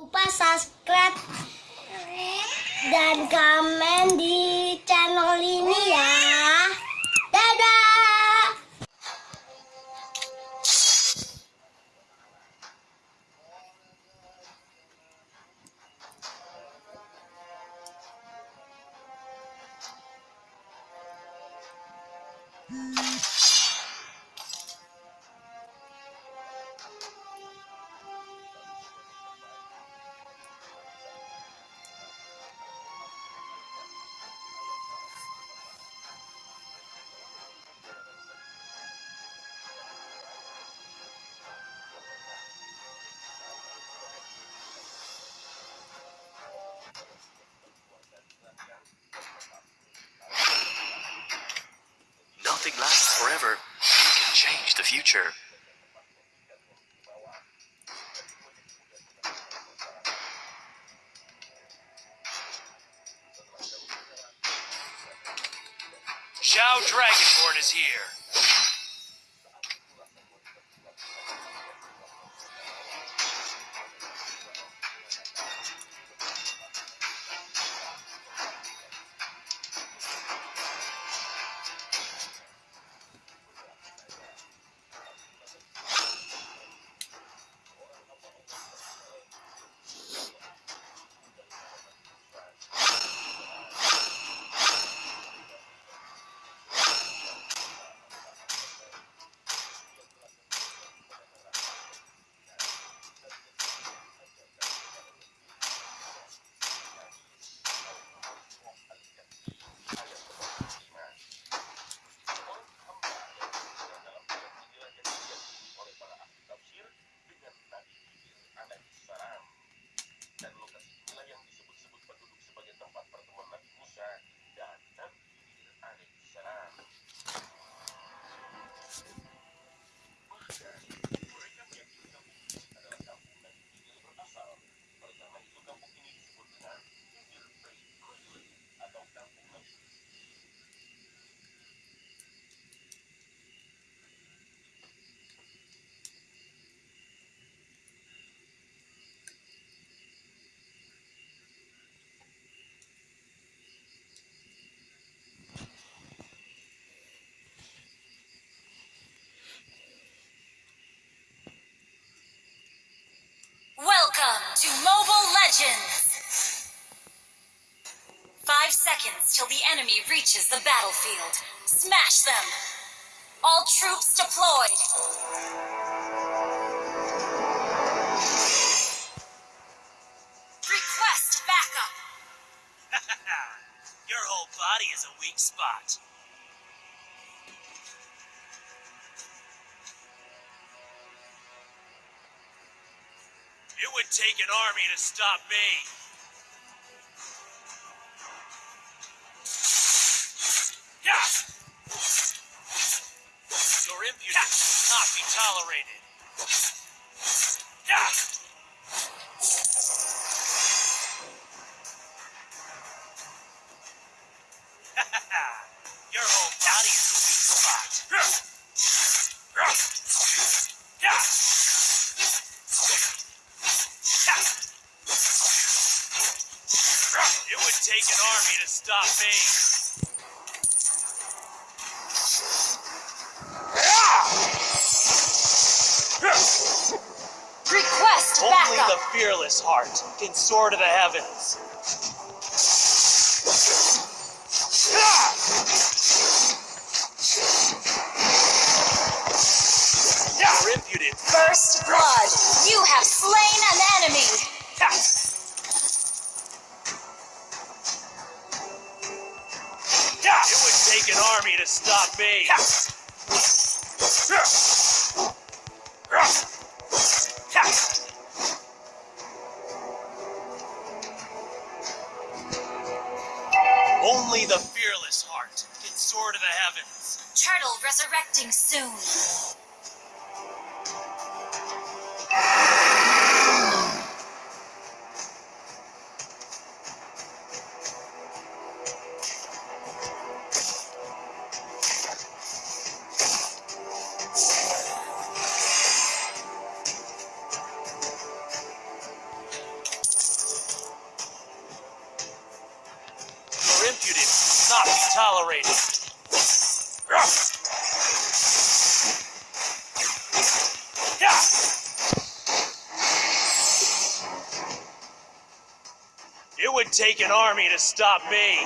lupa subscribe dan komen di channel ini ya. Future. Till the enemy reaches the battlefield. Smash them! All troops deployed! Request backup! Your whole body is a weak spot. It would take an army to stop me. Your impudence will not be tolerated. Your whole body is a weak spot. It would take an army to stop me. Can soar to the heavens. Your impudence. First blood! You have slain an enemy! It would take an army to stop me. acting soon. Your impudence not be tolerated. Take an army to stop me.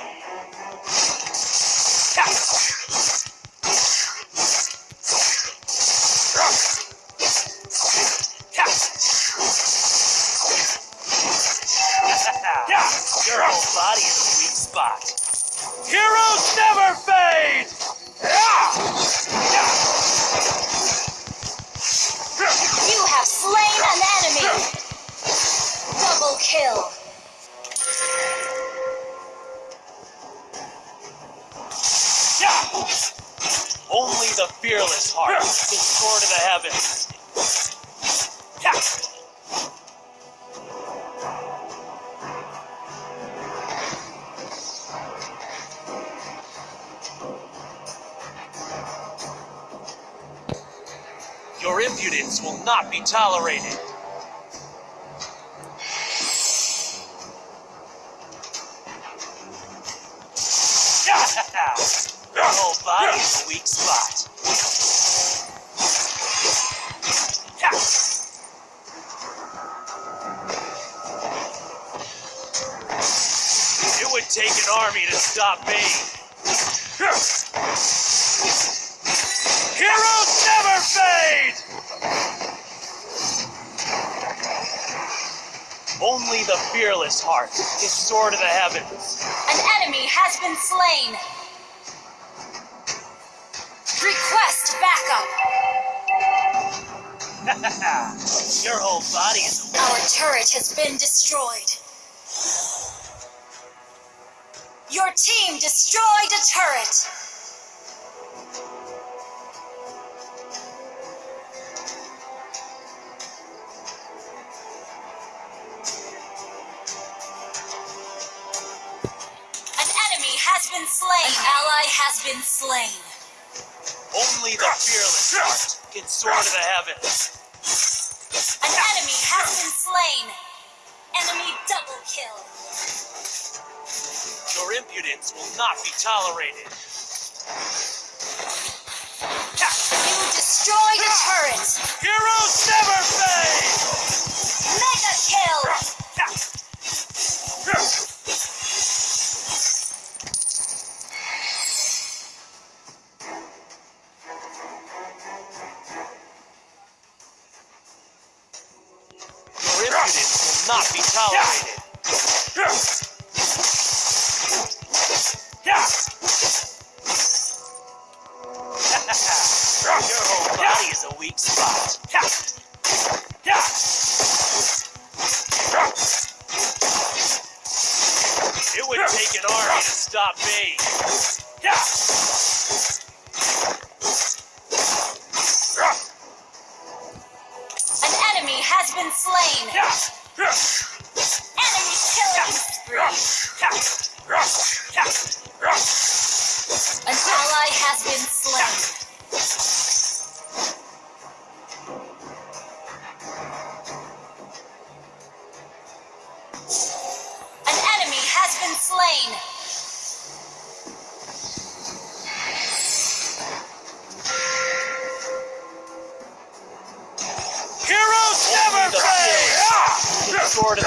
The fearless heart can soar to the heavens. Your impudence will not be tolerated. Would take an army to stop me. Heroes never fade! Only the fearless heart is soar to the heavens. An enemy has been slain. Request backup. Your whole body is Our turret has been destroyed. Your team destroyed a turret. An enemy has been slain. An ally has been slain. Only the fearless heart can soar to the heavens. An enemy has been slain. Enemy double kill. Your impudence will not be tolerated. You destroyed a turret. Heroes never fade! Mega kill. Your impudence will not be tolerated. Your whole body is a weak spot. It would take an army to stop me. Slain. Heroes never fade! Can soar to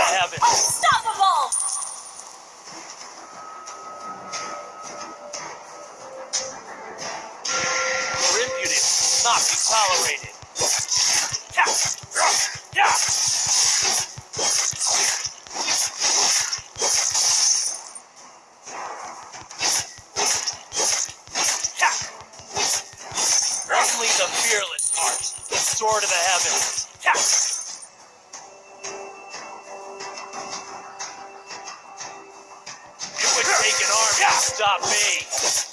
heavens. It would take an army to stop me.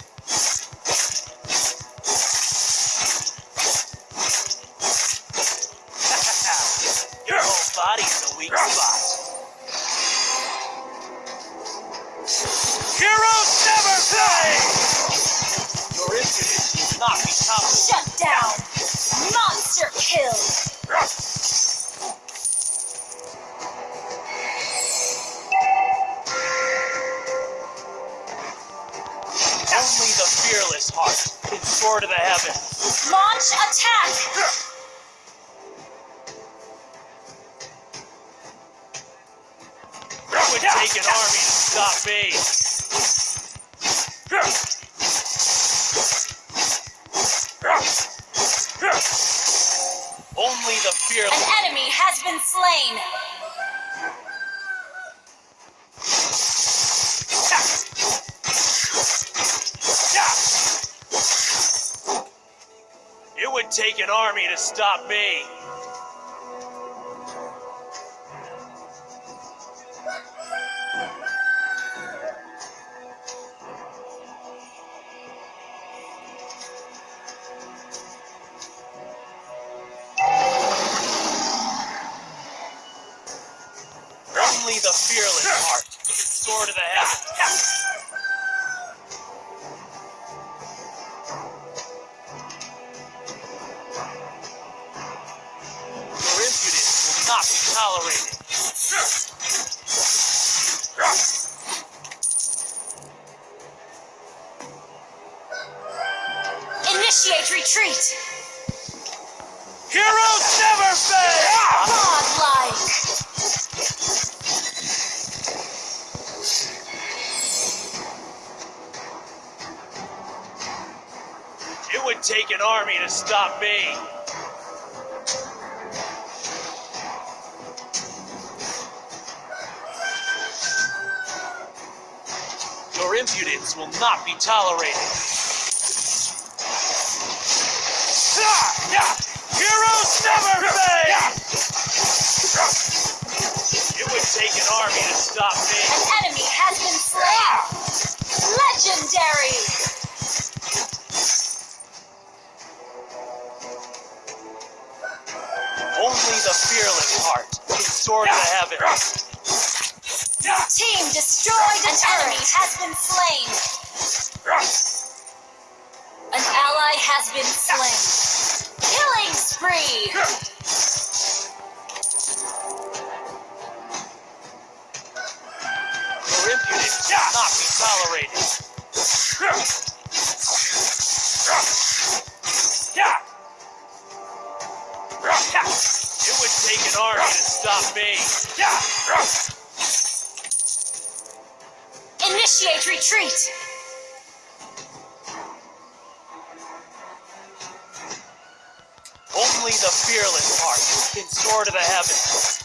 Take an army to stop me. Only the fearless. An enemy has been slain. It would take an army to stop me. Fearless heart soar to the heavens. Stop me. Your impudence will not be tolerated. Heroes never fail! It would take an army to stop me. An enemy has been slain. Legendary. Soar to the. Team destroyed. An enemy has been slain. An ally has been slain. Killing spree. Your impudence will not be tolerated. Me. Initiate retreat. Only the fearless heart can soar to the heavens.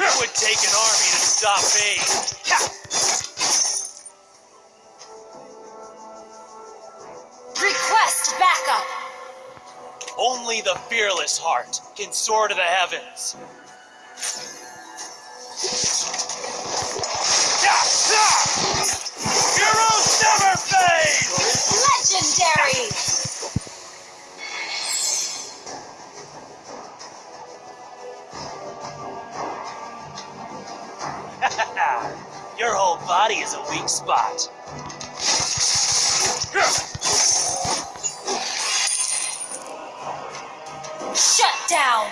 It would take an army to stop me. Fearless heart can soar to the heavens. Heroes never fade! Legendary. Your whole body is a weak spot. Down.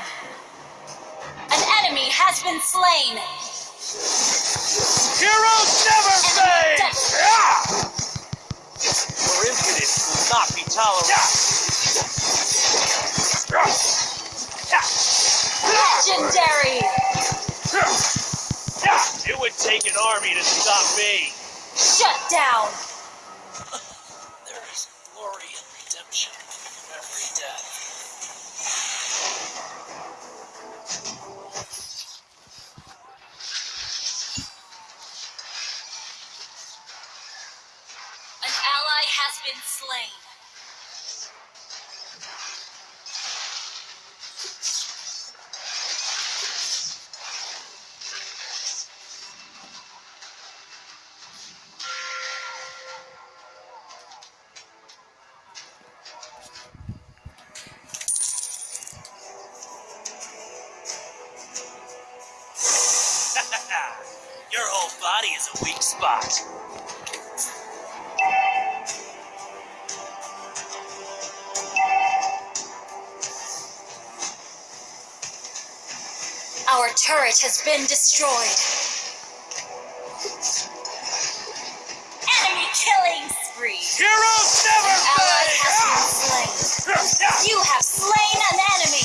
An enemy has been slain. Heroes never fade! death. Your impudence will not be tolerated. Legendary. It would take an army to stop me. Shut down. Spot. Our turret has been destroyed. Enemy killing spree. Heroes never Ally fade! has been slain. You have slain an enemy.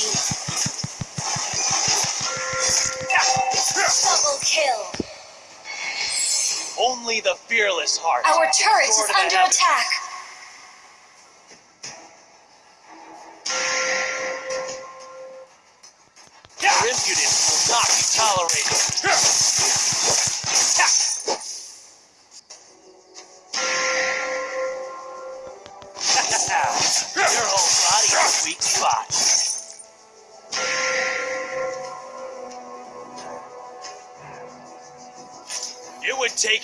Only the fearless heart. Our turret is Sword of the under attack.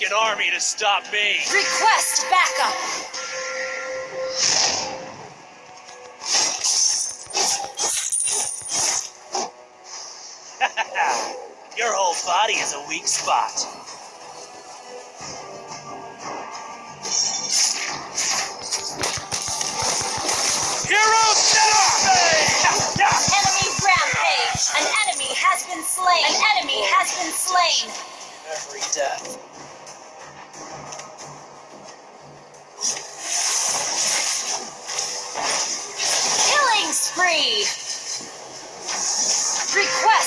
An army to stop me. Request backup. Your whole body is a weak spot. Never fade! Enemy rampage. An enemy has been slain. An enemy has been slain. Every death. Spree. Request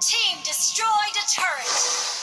team destroyed a turret.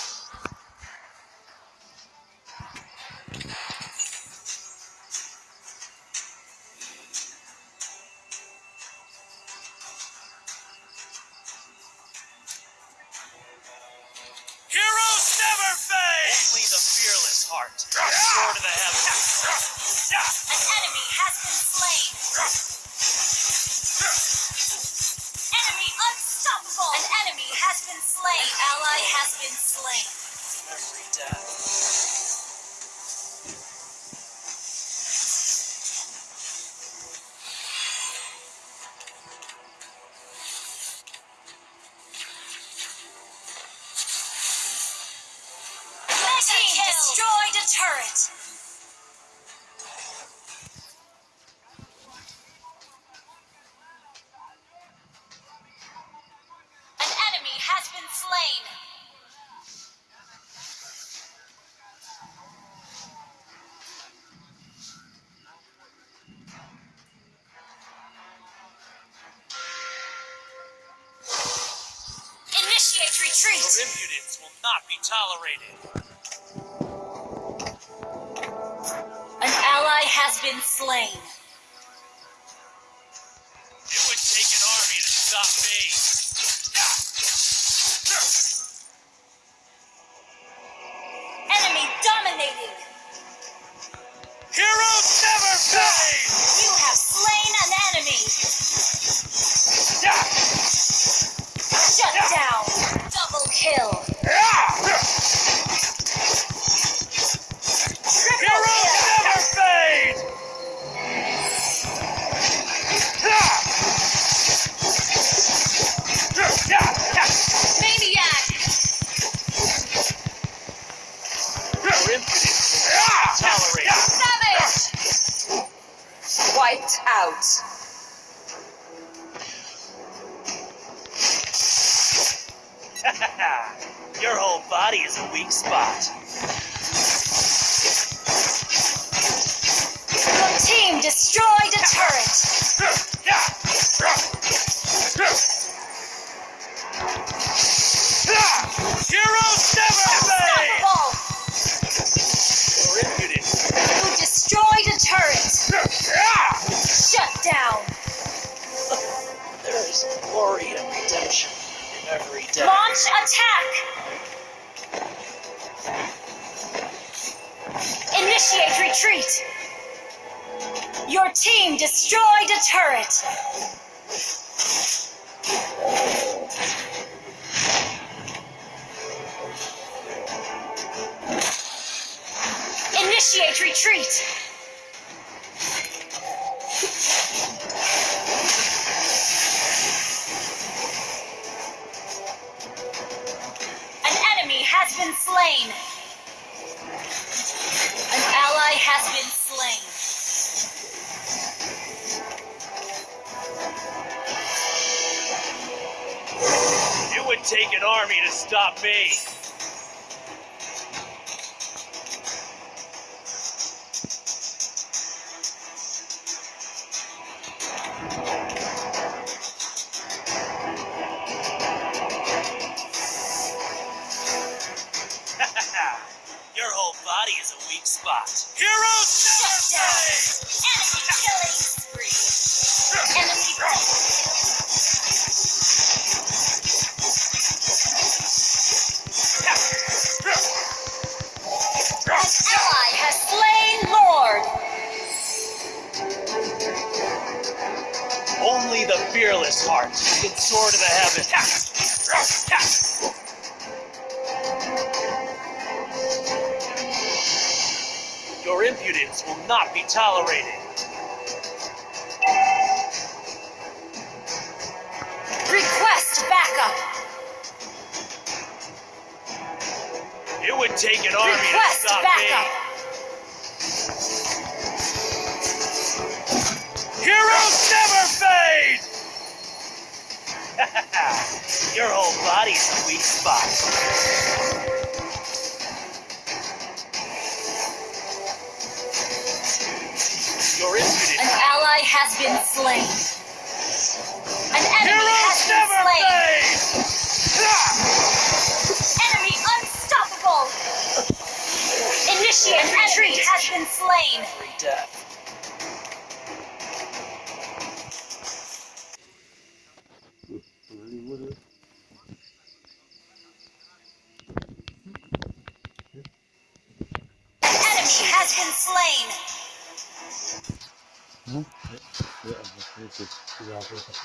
Has been slain. Retreat. Your impudence will not be tolerated. An ally has been slain. Is a weak spot. Your team destroyed a turret. Heroes never fade! Unstoppable. Your impudence. You destroyed a turret. Shut down. There is glory and redemption in every death. Launch attack. Initiate retreat. Your team destroyed a turret. Initiate retreat! Take an army to stop me. Only the fearless heart can soar to the heavens. Your impudence will not be tolerated. Request backup! It would take an army to Request stop backup! me. Heroes never fade! Your whole body's a weak spot. Your An ally has been slain. An enemy Heroes has never been slain. Enemy unstoppable. Initiate retreat has been slain. Death. An